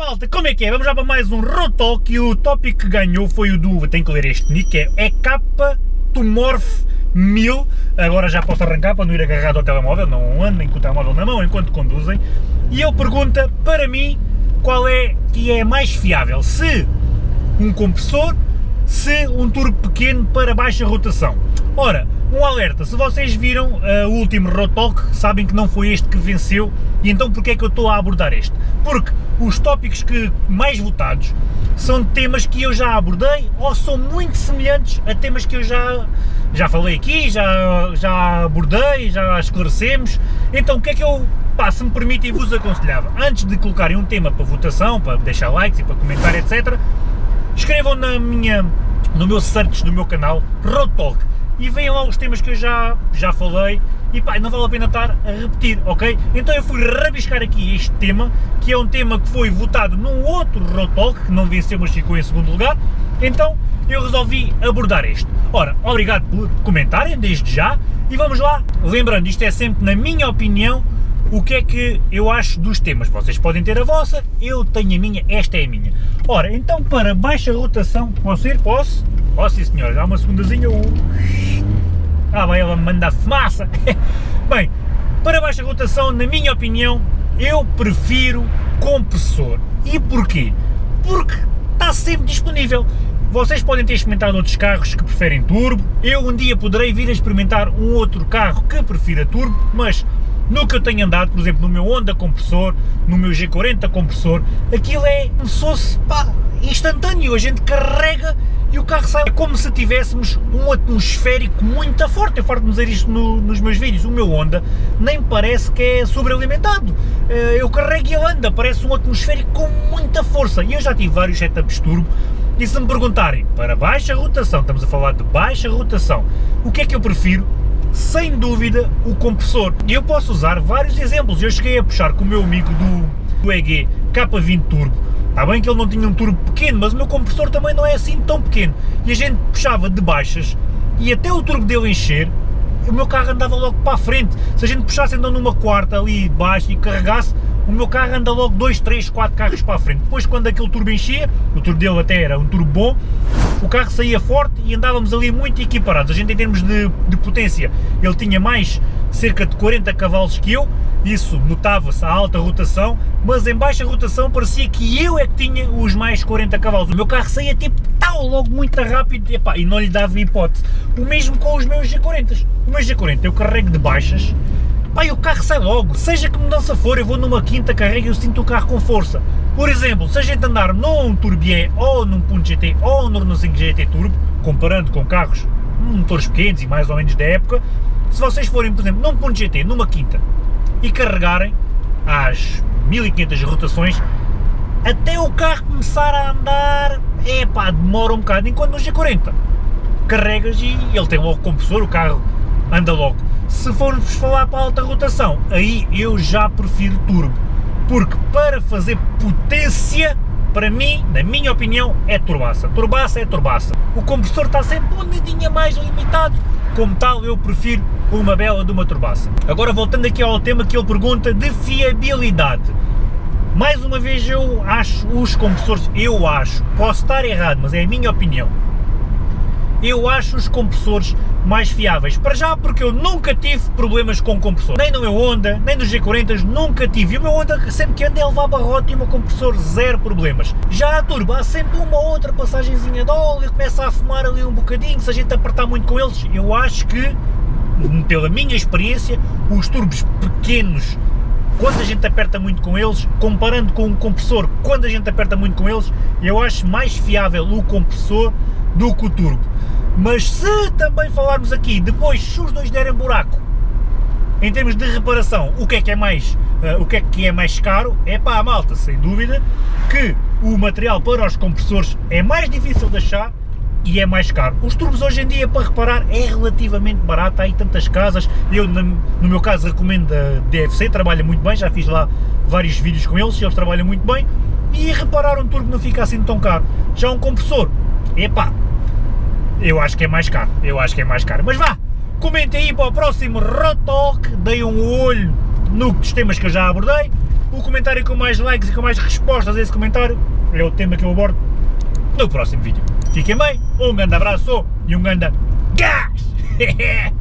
malta, como é que é? Vamos já para mais um Rotalk e o tópico que ganhou foi o do, tenho que ler este nick, é EK Tumorf 1000, agora já posso arrancar para não ir agarrado ao telemóvel, não andem com o telemóvel na mão enquanto conduzem, e ele pergunta, para mim, qual é que é mais fiável, se um compressor, se um turbo pequeno para baixa rotação. Ora, um alerta, se vocês viram uh, o último Rotalk, sabem que não foi este que venceu, e então porquê é que eu estou a abordar este? Porque os tópicos que mais votados são temas que eu já abordei ou são muito semelhantes a temas que eu já, já falei aqui, já, já abordei, já esclarecemos, então o que é que eu, pá, se me permitem, vos aconselhava, antes de colocarem um tema para votação, para deixar likes e para comentar, etc., escrevam na minha, no meu search do meu canal, Rotalk, e vejam lá os temas que eu já, já falei e pá, não vale a pena estar a repetir, ok? Então eu fui rabiscar aqui este tema, que é um tema que foi votado num outro Rotalk, que não venceu mas ficou em segundo lugar, então eu resolvi abordar este. Ora, obrigado por comentarem desde já e vamos lá, lembrando, isto é sempre na minha opinião, o que é que eu acho dos temas. Vocês podem ter a vossa, eu tenho a minha, esta é a minha. Ora, então para baixa rotação, posso ir? Posso? Oh, sim senhor, dá uma segundazinha. Ah, vai ela me manda fumaça. Bem, para baixa rotação, na minha opinião, eu prefiro compressor. E porquê? Porque está sempre disponível. Vocês podem ter experimentado outros carros que preferem turbo, eu um dia poderei vir a experimentar um outro carro que prefira turbo, mas no que eu tenho andado, por exemplo, no meu Honda compressor, no meu G40 compressor, aquilo é como se fosse instantâneo, a gente carrega e o carro sai como se tivéssemos um atmosférico muito forte. Eu farto dizer isto no, nos meus vídeos. O meu Honda nem parece que é sobrealimentado. Eh, eu carrego e ele anda, parece um atmosférico com muita força. E eu já tive vários setups turbo e se me perguntarem para baixa rotação, estamos a falar de baixa rotação, o que é que eu prefiro? Sem dúvida o compressor. E eu posso usar vários exemplos. Eu cheguei a puxar com o meu amigo do, do EG K20 Turbo Está bem que ele não tinha um turbo pequeno, mas o meu compressor também não é assim tão pequeno. E a gente puxava de baixas e até o turbo dele encher, o meu carro andava logo para a frente. Se a gente puxasse então numa quarta ali de baixo e carregasse, o meu carro anda logo 2, 3, 4 carros para a frente. Depois quando aquele turbo enchia, o turbo dele até era um turbo bom, o carro saía forte e andávamos ali muito equiparados. A gente em termos de, de potência, ele tinha mais cerca de 40 cavalos que eu, isso notava-se a alta rotação, mas em baixa rotação parecia que eu é que tinha os mais 40 cavalos. O meu carro saía tipo tal, logo muito rápido e não lhe dava hipótese. O mesmo com os meus G40. O meu G40 eu carrego de baixas, e o carro sai logo. Seja que mudança for, eu vou numa quinta carrega e eu sinto o carro com força. Por exemplo, se a gente andar num Turbier ou num Punto GT ou num Renault 5 GT Turbo, comparando com carros motores pequenos e mais ou menos da época, se vocês forem, por exemplo, num Punto GT, numa quinta, e carregarem às 1500 rotações, até o carro começar a andar, é pá, demora um bocado, enquanto no G40 carregas e ele tem logo compressor, o carro anda logo. Se formos falar para alta rotação, aí eu já prefiro turbo, porque para fazer potência, para mim, na minha opinião, é turbaça. Turbaça é turbaça. O compressor está sempre um dedinho mais limitado, como tal eu prefiro uma bela de uma turbaça. Agora voltando aqui ao tema que ele pergunta de fiabilidade. Mais uma vez eu acho os compressores, eu acho, posso estar errado, mas é a minha opinião, eu acho os compressores mais fiáveis. Para já porque eu nunca tive problemas com compressor. Nem no meu Honda, nem nos G40 nunca tive. E o meu Honda sempre que anda é levar barrote e o meu compressor zero problemas. Já a turbo há sempre uma outra passagenzinha de óleo, começa a fumar ali um bocadinho, se a gente apertar muito com eles, eu acho que, pela minha experiência, os turbos pequenos quando a gente aperta muito com eles, comparando com um compressor, quando a gente aperta muito com eles, eu acho mais fiável o compressor do que o turbo. Mas se também falarmos aqui, depois se os dois derem buraco, em termos de reparação, o que é que é mais, uh, o que é que é mais caro? É para a malta, sem dúvida, que o material para os compressores é mais difícil de achar e é mais caro. Os turbos hoje em dia para reparar é relativamente barato, há aí tantas casas, eu no meu caso recomendo a DFC, trabalha muito bem, já fiz lá vários vídeos com eles, eles trabalham muito bem, e reparar um turbo não fica assim tão caro. Já um compressor, epá, eu acho que é mais caro, eu acho que é mais caro. Mas vá, comentem aí para o próximo Rotalk, deem um olho nos temas que eu já abordei o comentário com mais likes e com mais respostas a esse comentário é o tema que eu abordo no próximo vídeo. Fiquem bem, um grande abraço e um grande gás!